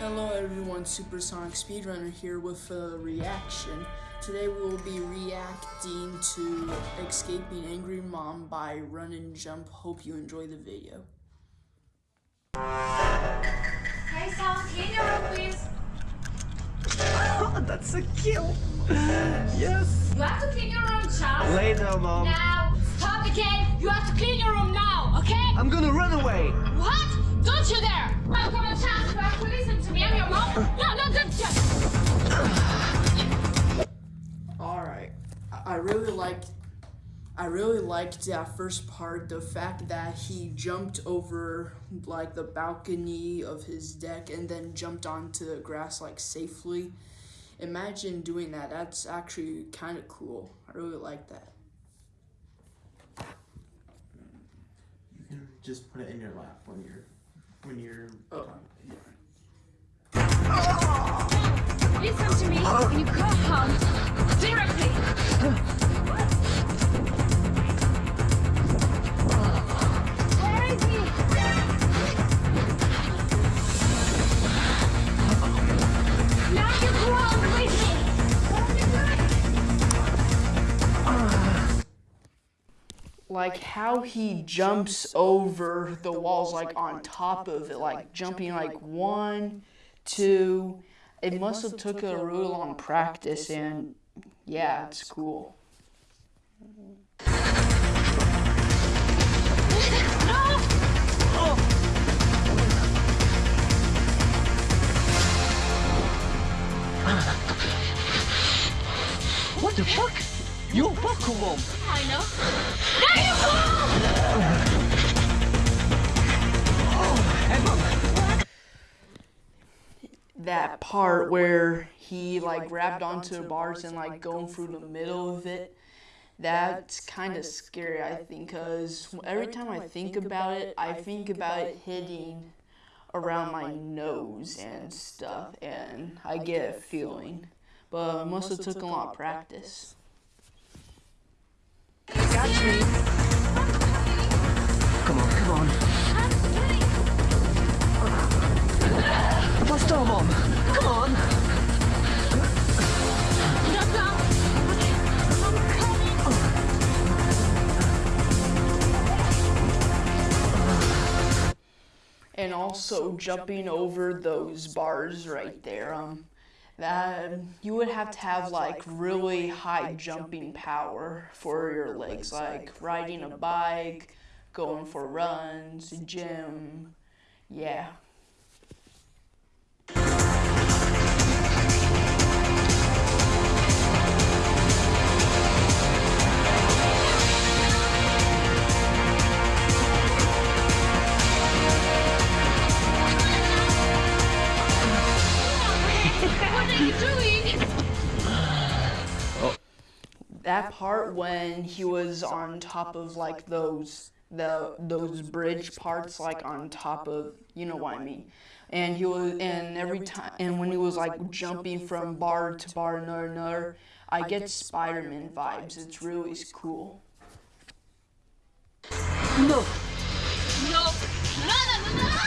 Hello everyone, Supersonic Speedrunner here with a reaction. Today we will be reacting to Escaping Angry Mom by Run and Jump. Hope you enjoy the video. Hey, someone clean your room, please. That's a kill! Yes! You have to clean your room, Charles. Later, mom. Now, stop the game. You have to clean your room now, okay? I'm gonna run away! What? Don't you dare! Come on, Charles. You have to listen to me. I'm your mom. No, no, just. Alright, I- I really liked I really liked that first part, the fact that he jumped over like the balcony of his deck and then jumped onto the grass like safely. Imagine doing that. That's actually kind of cool. I really like that. You can just put it in your lap when you're when you're Oh. Listen to me. When you go home, directly. You you like how he jumps over the walls like on top of it like jumping like one two it must have took a really long practice and yeah it's cool What the fuck? You're Paco! I know. Now you go! That part where he like grabbed onto bars and like going through the middle of it that's kind of scary i think because every time i think about it i think about it hitting around my nose and stuff and i get a feeling. but it must have took a lot of practice. Got me! Also jumping over those bars right there um that you would have to have like really high jumping power for your legs like riding a bike going for runs gym. Yeah that part when he was on top of like those the those bridge parts like on top of you know what I mean and he was and every time and when he was like jumping from bar to bar another another I get Spider-Man vibes it's really cool No! No. No, no, no, no.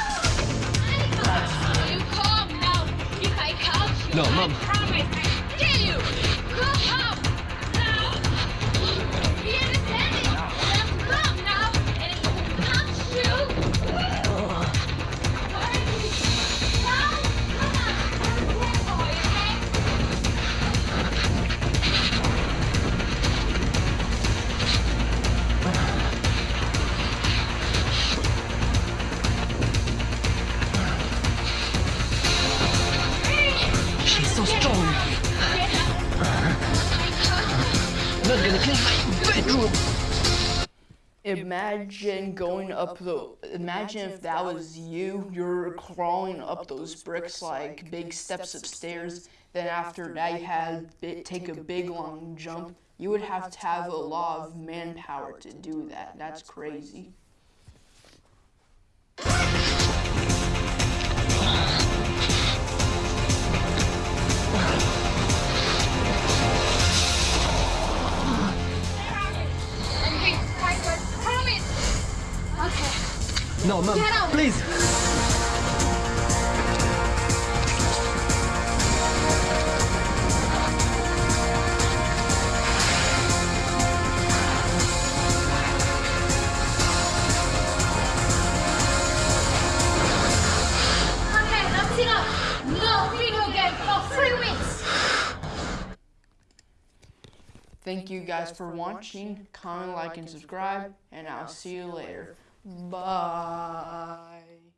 You come now. If I catch you, No, I Mom. Gonna my bedroom! imagine going up the imagine if that was you you're crawling up those bricks like big steps of stairs then after that you had take a big long jump. You would have to have a lot of manpower to do that. That's crazy No, ma'am. Please. Thank you guys for watching, comment, like, and subscribe, and I'll see you later. Bye.